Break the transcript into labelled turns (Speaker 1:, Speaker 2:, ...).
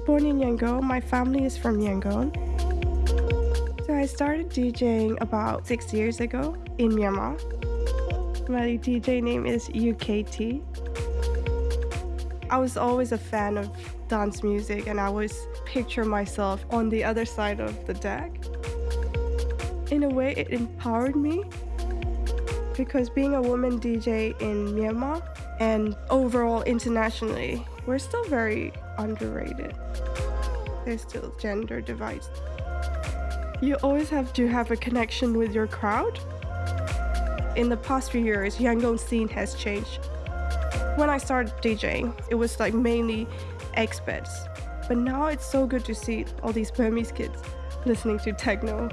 Speaker 1: born in Yangon. My family is from Yangon. So I started DJing about six years ago in Myanmar. My DJ name is UKT. I was always a fan of dance music and I always picture myself on the other side of the deck. In a way, it empowered me because being a woman DJ in Myanmar and overall internationally, we're still very underrated. There's still gender divides. You always have to have a connection with your crowd. In the past few years, Yangon scene has changed. When I started DJing, it was like mainly expats. But now it's so good to see all these Burmese kids listening to techno.